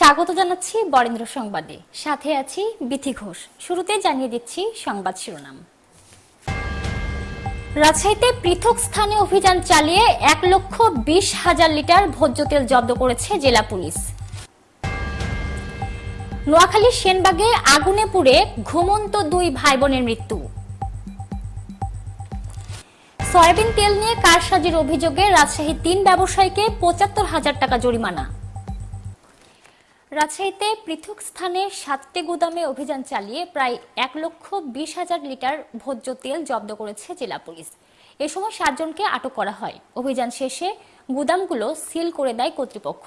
স্বাগত জানাচ্ছি বরেন্দ্র সংবাদে। সাথে আছি বিথি ঘোষ। শুরুতে জানিয়ে দিচ্ছি সংবাদ শিরোনাম। রাজশাহীতে পৃথক স্থানে অভিযান চালিয়ে এক লক্ষ বিশ হাজার লিটার ভোজ্য তেল জব্দ করেছে জেলা পুলিশ। নোয়াখালীর সেনবাগে আগুনে পুড়ে ঘুমন্ত দুই ভাই বোনের মৃত্যু। সয়াবিন তেল নিয়ে কারসাজির অভিযোগে রাজশাহী তিন ব্যবসায়ীকে পঁচাত্তর হাজার টাকা জরিমানা। রাজশাহীতে পৃথক স্থানে সাতটি গুদামে অভিযান চালিয়ে প্রায় এক লক্ষ বিশ হাজার লিটার ভোজ্য তেল জব্দ করেছে জেলা পুলিশ। এ সময় সাতজনকে আটক করা হয়। অভিযান শেষে গুদামগুলো সিল করে দেয় কর্তৃপক্ষ।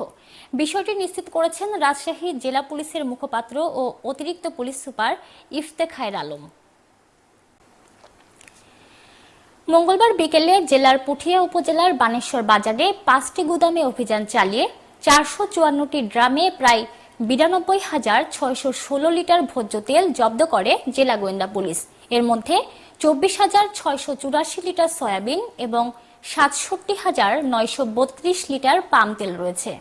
বিষয়টি নিশ্চিত করেছেন রাজশাহী জেলা পুলিশের মুখপাত্র ও অতিরিক্ত পুলিশ সুপার ইফতেখায়ের আলম। মঙ্গলবার বিকেলে জেলার পুঠিয়া উপজেলার বানেশ্বর বাজারে পাঁচটি গুদামে অভিযান চালিয়ে চারশো চুয়ান্নটি ড্রামে প্রায় বিরানব্বই হাজার ছয়শো ষোলো লিটার ভোজ্য তেল জব্দ করে জেলা গোয়েন্দা পুলিশ। এর মধ্যে চব্বিশ হাজার ছয়শো চুরাশি লিটার সয়াবিন এবং সাতষট্টি হাজার নয়শো বত্রিশ লিটার পাম তেল রয়েছে।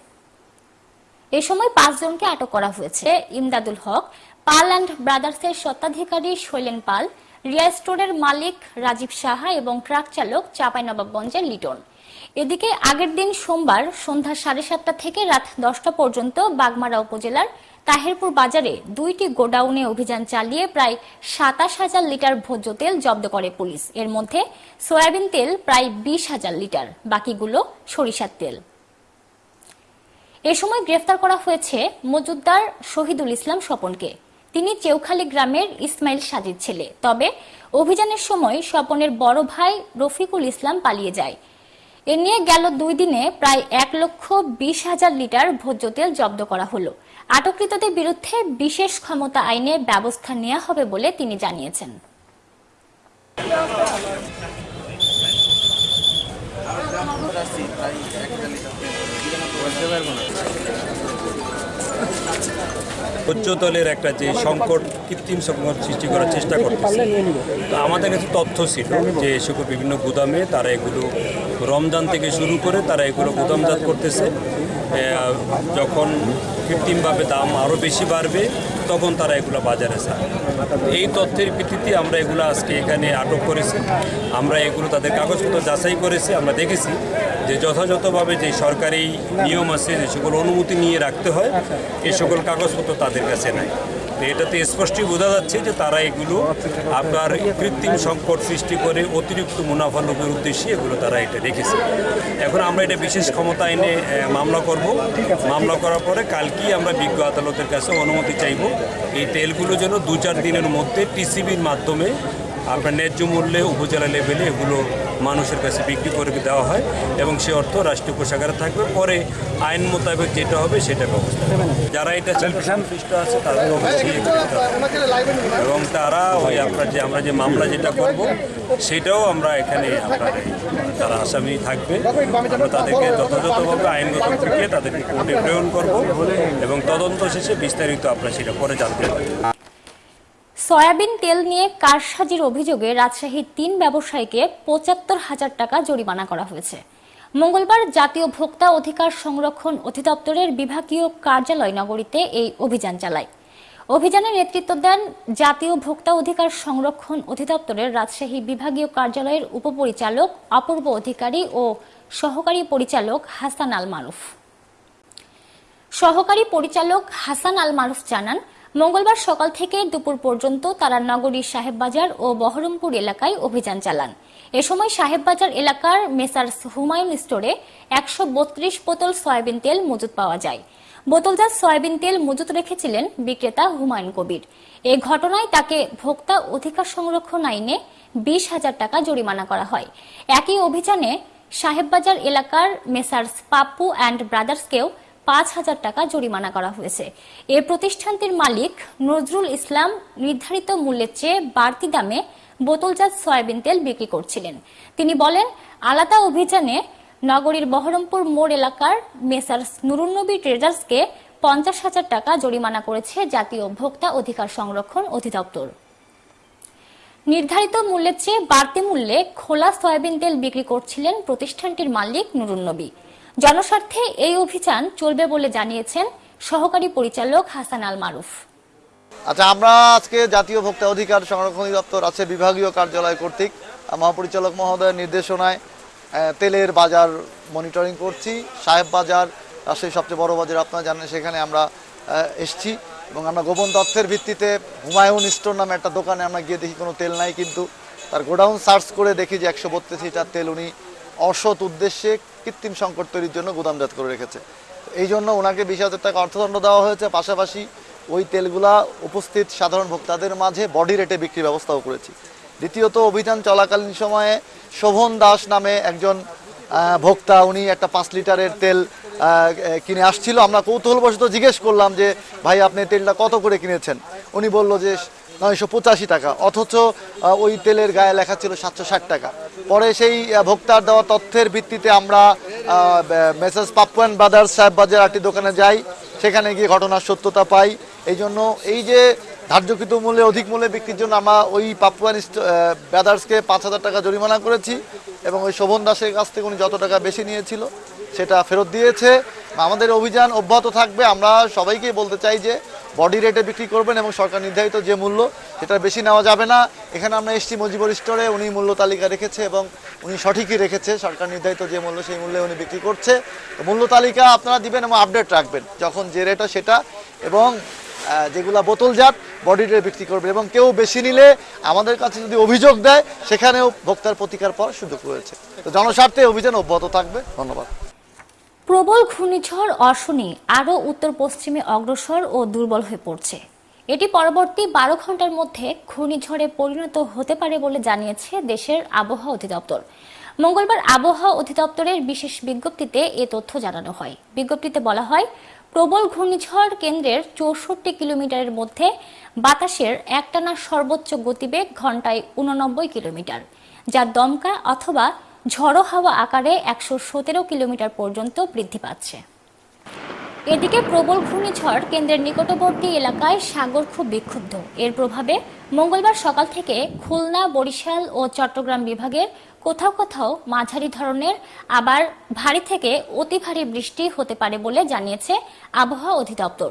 এ সময় পাঁচজনকে আটক করা হয়েছে। ইমদাদুল হক, পাল অ্যান্ড ব্রাদার্সের স্বত্বাধিকারী শৈলেন পাল রিয়া স্টোরের মালিক রাজীব সাহা এবং ট্রাক চালক চাঁপাইনবাবগঞ্জের লিটন। এদিকে আগের দিন সোমবার সন্ধ্যা সাড়ে সাতটা থেকে রাত দশটা পর্যন্ত বাগমারা উপজেলার তাহেরপুর বাজারে দুইটি গোডাউনে অভিযান চালিয়ে প্রায় সাতাশ হাজার লিটার ভোজ্য তেল জব্দ করে পুলিশ। এর মধ্যে সয়াবিন তেল প্রায় বিশ হাজার লিটার, বাকিগুলো সরিষার তেল। এ সময় গ্রেফতার করা হয়েছে মজুদ্দার শহীদুল ইসলাম স্বপনকে। তিনি চেউখালী গ্রামের ইসমাইল সাজিদ ছেলে। তবে অভিযানের সময় স্বপনের বড় ভাই রফিকুল ইসলাম পালিয়ে যায়। এ নিয়ে গেল দুই দিনে প্রায় এক লক্ষ বিশ হাজার লিটার ভোজ্য তেল জব্দ করা হলো। আটককৃতদের বিরুদ্ধে বিশেষ ক্ষমতা আইনে ব্যবস্থা নেওয়া হবে বলে তিনি জানিয়েছেন। উচ্চতলের একটা যে সংকট কৃত্রিম সংকট সৃষ্টি করার চেষ্টা করতেছে। তো আমাদের কাছে তথ্য ছিল যে সকল বিভিন্ন গুদামে তারা এগুলো রমজান থেকে শুরু করে তারা এগুলো গুদামজাত করতেছে। যখন কৃত্রিমভাবে দাম আরও বেশি বাড়বে, তখন তারা এগুলো বাজারে ছাড়ে। এই তথ্যের ভিত্তিতে আমরা এগুলো আজকে এখানে আটক করেছি। আমরা এগুলো তাদের কাগজপত্র যাচাই করেছি, আমরা দেখেছি যে যথাযথভাবে যে সরকারি নিয়ম আছে, যে সকল অনুমতি নিয়ে রাখতে হয়, এ সকল কাগজপত্র তাদের কাছে নাই। এটাতে স্পষ্টই বোঝা যাচ্ছে যে তারা এগুলো আপনার কৃত্রিম সংকট সৃষ্টি করে অতিরিক্ত মুনাফা লোভের উদ্দেশ্যে এগুলো তারা এটা রেখেছে। এখন আমরা এটা বিশেষ ক্ষমতা এনে মামলা করব। মামলা করার পরে কালকেই আমরা বিজ্ঞ আদালতের কাছে অনুমতি চাইব। এই তেলগুলো যেন দু চার দিনের মধ্যে টিসিবির মাধ্যমে আপনার ন্যায্য মূল্যে উপজেলা লেভেলে এগুলো মানুষের কাছে বিক্রি করে দেওয়া হয় এবং সে অর্থ রাষ্ট্রীয় কোষাগারে থাকবে। পরে আইন মোতাবেক যেটা হবে সেটা ব্যবস্থা যারা এটা চাকরি সংশ্লিষ্ট আছে তাদের। এবং তারা ওই আপনার যে আমরা যে মামলা যেটা করব সেটাও আমরা এখানে আপনার তারা আসামি থাকবে। আমরা তাদেরকে যথাযথভাবে আইনগত প্রক্রিয়া তাদেরকে কোর্টে প্রেরণ করব এবং তদন্ত শেষে বিস্তারিত আপনার সেটা পরে জানতে পারবেন সয়াবিন তেল নিয়ে কারসাজির অভিযোগে রাজশাহীর তিন ব্যবসায়ীকে পঁচাত্তর হাজার টাকা জরিমানা করা হয়েছে। মঙ্গলবার জাতীয় ভোক্তা অধিকার সংরক্ষণ অধিদপ্তরের বিভাগীয় কার্যালয় নগরীতে এই অভিযান চালায়। অভিযানে নেতৃত্ব দেন জাতীয় ভোক্তা অধিকার সংরক্ষণ অধিদপ্তরের রাজশাহী বিভাগীয় কার্যালয়ের উপপরিচালক, অপূর্ব অধিকারী ও সহকারী পরিচালক হাসান আল মারুফ। সহকারী পরিচালক হাসান আল মারুফ জানান মঙ্গলবার সকাল থেকে দুপুর পর্যন্ত তারা নগরীর সাহেববাজার ও বহরমপুর এলাকায় অভিযান চালান। এ সময় সাহেববাজার এলাকার মেসার্স হুমায়ুন স্টোরে একশো বত্রিশ বোতল সয়াবিন তেল মজুত পাওয়া যায়। বোতলজাত সয়াবিন তেল মজুত রেখেছিলেন বিক্রেতা হুমায়ুন কবির। এ ঘটনায় তাকে ভোক্তা অধিকার সংরক্ষণ আইনে বিশ হাজার টাকা জরিমানা করা হয়। একই অভিযানে সাহেববাজার এলাকার মেসার্স পাপ্পু অ্যান্ড ব্রাদার্সকেও পাঁচ হাজার টাকা জরিমানা করা হয়েছে। এ প্রতিষ্ঠানটির মালিক নজরুল ইসলাম নির্ধারিত মূল্যের চেয়ে বাড়তি দামে বোতলজাত সয়াবিন তেল বিক্রি করছিলেন। তিনি বলেন, আলাদা অভিযানে নগরীর বহরমপুর মোড় এলাকার মেসার্স নুরুন্নবী ট্রেডার্সকে পঞ্চাশ হাজার টাকা জরিমানা করেছে জাতীয় ভোক্তা অধিকার সংরক্ষণ অধিদপ্তর। নির্ধারিত মূল্যের চেয়ে বাড়তি মূল্যে খোলা সয়াবিন তেল বিক্রি করছিলেন প্রতিষ্ঠানটির মালিক নুরুন্নবী। জনস্বার্থে এই অভিযান চলবে বলে জানিয়েছেন সহকারী পরিচালক হাসান আল মারুফ আচ্ছা আমরা আজকে জাতীয় ভোক্তা অধিকার সংরক্ষণ দপ্তর আছে বিভাগীয় কার্যালয় কর্তৃক। মহাপরিচালক মহোদয়ের নির্দেশনায় তেলের বাজার মনিটরিং করছি। সাহেব বাজার রাজশাহীর সবচেয়ে বড় বাজার আপনারা জানেন, সেখানে আমরা এসছি। এবং আমরা গোপন তথ্যের ভিত্তিতে হুমায়ুন স্টোর নামে একটা দোকানে আমরা গিয়ে দেখি কোনো তেল নাই, কিন্তু তার গোডাউন সার্চ করে দেখি যে একশো বত্রিশ লিটার তেল উনি অসৎ উদ্দেশ্যে কৃত্রিম সংকট তৈরির জন্য গুদামজাত করে রেখেছে। এই জন্য ওনাকে বিশ হাজার টাকা অর্থদণ্ড দেওয়া হয়েছে। পাশাপাশি ওই তেলগুলা উপস্থিত সাধারণ ভোক্তাদের মাঝে বডি রেটে বিক্রির ব্যবস্থাও করেছি। দ্বিতীয়ত, অভিযান চলাকালীন সময়ে শোভন দাস নামে একজন ভোক্তা, উনি একটা পাঁচ লিটারের তেল কিনে আসছিল। আমরা কৌতূহলবশত জিজ্ঞেস করলাম যে, ভাই, আপনি তেলটা কত করে কিনেছেন? উনি বলল যে নয়শো পঁচাশি টাকা, অথচ ওই তেলের গায়ে লেখা ছিল সাতশো ষাট টাকা। পরে সেই ভোক্তার দেওয়া তথ্যের ভিত্তিতে আমরা মেসেজ পাপ্পুয়ান ব্রাদার্স সাহেব বাজার একটি দোকানে যাই, সেখানে গিয়ে ঘটনার সত্যতা পাই। এই জন্য এই যে ধার্যকৃত মূল্যে, অধিক মূল্যে বিক্রির জন্য আমরা ওই পাপুয়ান ব্রাদার্সকে পাঁচ হাজার টাকা জরিমানা করেছি এবং ওই শোভন দাসের কাছ থেকে উনি যত টাকা বেশি নিয়েছিল, সেটা ফেরত দিয়েছে। আমাদের অভিযান অব্যাহত থাকবে। আমরা সবাইকে বলতে চাই যে বডি রেটে বিক্রি করবেন এবং সরকার নির্ধারিত যে মূল্য, সেটা বেশি নেওয়া যাবে না। এখানে আমরা এসছি মজিবর স্টোরে, উনি মূল্য তালিকা রেখেছে এবং উনি সঠিকই রেখেছে। সরকার নির্ধারিত যে মূল্য, সেই মূল্যে উনি বিক্রি করছে। মূল্য তালিকা আপনারা দিবেন এবং আপডেট রাখবেন, যখন যে রেট সেটা। এবং যেগুলা বোতলজাত, বডি রেটে বিক্রি করবে এবং কেউ বেশি নিলে আমাদের কাছে যদি অভিযোগ দেয়, সেখানেও ভোক্তার প্রতিকার পাওয়ার সুযোগ রয়েছে। তো জনস্বার্থে অভিযান অব্যাহত থাকবে। ধন্যবাদ। প্রবল ঘূর্ণিঝড় অশনি আরও উত্তর পশ্চিমে অগ্রসর ও দুর্বল হয়ে পড়ছে। এটি পরবর্তী বারো ঘণ্টার মধ্যে ঘূর্ণিঝড়ে পরিণত হতে পারে বলে জানিয়েছে দেশের আবহাওয়া অধিদপ্তর। মঙ্গলবার আবহাওয়া অধিদপ্তরের বিশেষ বিজ্ঞপ্তিতে এ তথ্য জানানো হয়। বিজ্ঞপ্তিতে বলা হয়, প্রবল ঘূর্ণিঝড় কেন্দ্রের চৌষট্টি কিলোমিটারের মধ্যে বাতাসের একটানা সর্বোচ্চ গতিবেগ ঘন্টায় উননব্বই কিলোমিটার, যা দমকা অথবা ঝড়ো হাওয়া আকারে একশো সতেরো কিলোমিটার পর্যন্ত বৃদ্ধি পাচ্ছে। এদিকে প্রবল ঘূর্ণিঝড় কেন্দ্রের নিকটবর্তী এলাকায় সাগর খুব বিক্ষুব্ধ। এর প্রভাবে মঙ্গলবার সকাল থেকে খুলনা, বরিশাল ও চট্টগ্রাম বিভাগের কোথাও কোথাও মাঝারি ধরনের, আবার ভারী থেকে অতি ভারী বৃষ্টি হতে পারে বলে জানিয়েছে আবহাওয়া অধিদপ্তর।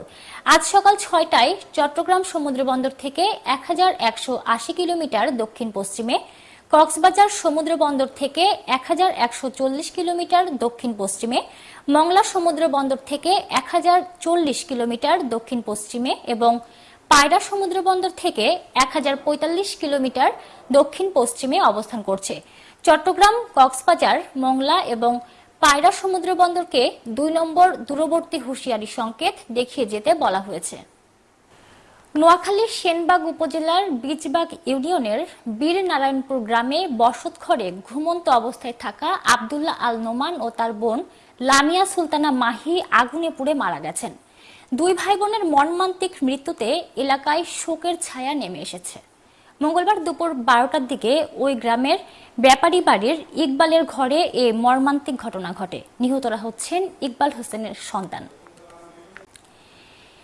আজ সকাল ছয়টায় চট্টগ্রাম সমুদ্রবন্দর থেকে এক হাজার একশো আশি কিলোমিটার দক্ষিণ পশ্চিমে কক্সবাজার সমুদ্র বন্দর থেকে এক হাজার একশো চল্লিশ কিলোমিটার দক্ষিণ পশ্চিমে, মংলা সমুদ্র বন্দর থেকে এক হাজার চল্লিশ কিলোমিটার দক্ষিণ পশ্চিমে এবং পায়রা সমুদ্র বন্দর থেকে এক হাজার পঁয়তাল্লিশ কিলোমিটার দক্ষিণ পশ্চিমে অবস্থান করছে। চট্টগ্রাম, কক্সবাজার, মংলা এবং পায়রা সমুদ্র বন্দরকে দুই নম্বর দূরবর্তী হুঁশিয়ারি সংকেত দেখিয়ে যেতে বলা হয়েছে। নোয়াখালীর সেনবাগ উপজেলার বীজবাগ ইউনিয়নের বীর নারায়ণপুর গ্রামে বসতঘরে ঘুমন্ত অবস্থায় থাকা আবদুল্লাহ আল নোমান ও তার বোন লামিয়া সুলতানা মাহি আগুনে পুড়ে মারা গেছেন। দুই ভাই বোনের মর্মান্তিক মৃত্যুতে এলাকায় শোকের ছায়া নেমে এসেছে। মঙ্গলবার দুপুর বারোটার দিকে ওই গ্রামের ব্যাপারী বাড়ির ইকবালের ঘরে এ মর্মান্তিক ঘটনা ঘটে। নিহতরা হচ্ছেন ইকবাল হোসেনের সন্তান।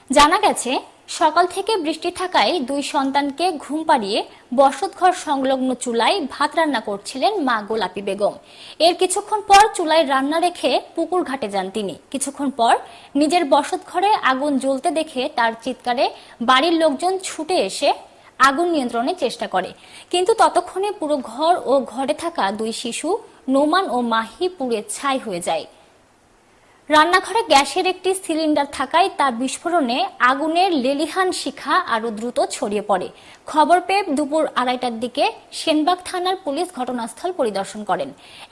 জানা গেছে সকাল থেকে বৃষ্টি থাকায় দুই সন্তানকে ঘুম পাড়িয়ে বসতঘর সংলগ্ন চুলায় ভাত রান্না করছিলেন মা গোলাপি বেগম। এর কিছুক্ষণ পর চুলায় রান্না রেখে পুকুর ঘাটে যান তিনি। কিছুক্ষণ পর নিজের বসতঘরে আগুন জ্বলতে দেখে তার চিৎকারে বাড়ির লোকজন ছুটে এসে আগুন নিয়ন্ত্রণের চেষ্টা করে। কিন্তু ততক্ষণে পুরো ঘর ও ঘরে থাকা দুই শিশু নোমান ও মাহি পুড়ে ছাই হয়ে যায়। রান্নাঘরে গ্যাসের একটি সিলিন্ডার থাকায় তা বিস্ফোরণে আগুনের লেলিহান শিখা আরও দ্রুত ছড়িয়ে পড়ে। খবর পেয়ে দুপুর আড়াইটার দিকে সেনবাগ থানার পুলিশ ঘটনাস্থল পরিদর্শন করেন।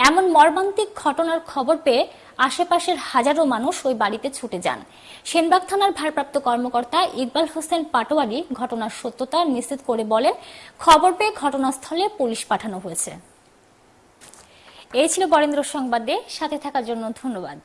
এমন মর্মান্তিক ঘটনার খবর পেয়ে আশেপাশের হাজারো মানুষ ওই বাড়িতে ছুটে যান। সেনবাগ থানার ভারপ্রাপ্ত কর্মকর্তা ইকবাল হোসেন পাটোয়ারি ঘটনার সত্যতা নিশ্চিত করে বলেন, খবর পেয়ে ঘটনাস্থলে পুলিশ পাঠানো হয়েছে। এই ছিল বরেন্দ্র সংবাদে। সাথে থাকার জন্য ধন্যবাদ।